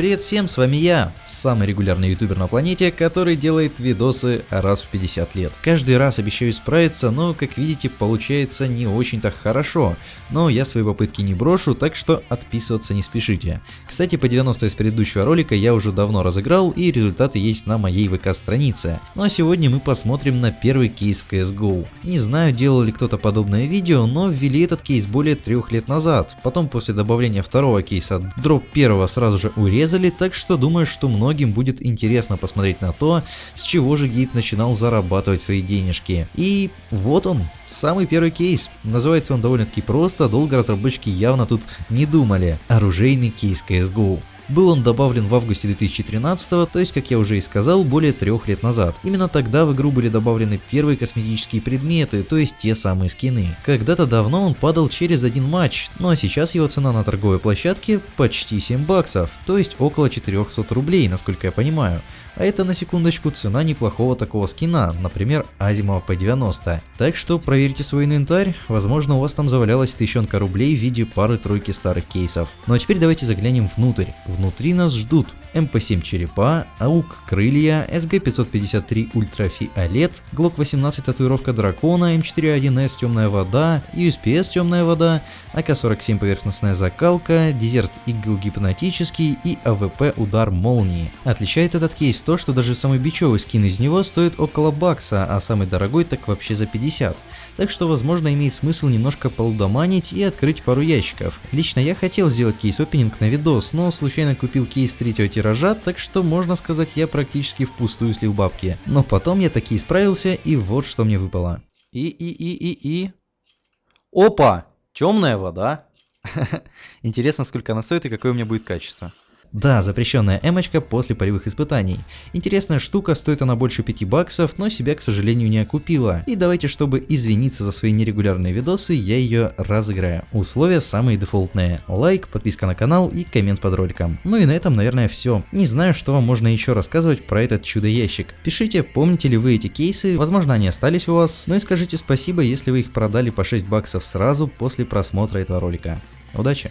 Привет всем, с вами я, самый регулярный ютубер на планете, который делает видосы раз в 50 лет. Каждый раз обещаю справиться, но как видите получается не очень-то хорошо, но я свои попытки не брошу, так что отписываться не спешите. Кстати, по 90 из предыдущего ролика я уже давно разыграл и результаты есть на моей ВК странице. Ну а сегодня мы посмотрим на первый кейс в CSGO. Не знаю делал ли кто-то подобное видео, но ввели этот кейс более трех лет назад. Потом после добавления второго кейса дроп первого сразу же урезали урезали, так что думаю, что многим будет интересно посмотреть на то, с чего же Гейб начинал зарабатывать свои денежки. И вот он, самый первый кейс. Называется он довольно-таки просто, долго разработчики явно тут не думали. Оружейный кейс CSGO. Был он добавлен в августе 2013, то есть, как я уже и сказал, более трех лет назад. Именно тогда в игру были добавлены первые косметические предметы, то есть те самые скины. Когда-то давно он падал через один матч, ну а сейчас его цена на торговой площадке почти 7 баксов, то есть около 400 рублей, насколько я понимаю. А это на секундочку цена неплохого такого скина, например Азимова P90. Так что проверьте свой инвентарь, возможно у вас там завалялась тысячонка рублей в виде пары-тройки старых кейсов. Ну а теперь давайте заглянем внутрь. Внутри нас ждут MP7 черепа, AUG крылья, SG 553 ультрафиолет, ГЛОК 18 татуировка дракона, M4A1-S темная вода, USP-S темная вода, АК-47 поверхностная закалка, Desert Eagle гипнотический и AWP удар молнии. Отличает этот кейс то, что даже самый бичевый скин из него стоит около бакса, а самый дорогой так вообще за 50 так что возможно имеет смысл немножко полудоманить и открыть пару ящиков. Лично я хотел сделать кейс-опенинг на видос, но случайно купил кейс третьего тиража, так что можно сказать я практически впустую слил бабки. Но потом я таки справился и вот что мне выпало. И-и-и-и-и... Опа! Темная вода. Интересно, сколько она стоит и какое у меня будет качество. Да, запрещенная эмочка после полевых испытаний. Интересная штука, стоит она больше 5 баксов, но себя, к сожалению, не окупила. И давайте, чтобы извиниться за свои нерегулярные видосы, я ее разыграю. Условия самые дефолтные. Лайк, подписка на канал и коммент под роликом. Ну и на этом, наверное, все. Не знаю, что вам можно еще рассказывать про этот чудо-ящик. Пишите, помните ли вы эти кейсы, возможно они остались у вас, ну и скажите спасибо, если вы их продали по 6 баксов сразу после просмотра этого ролика. Удачи!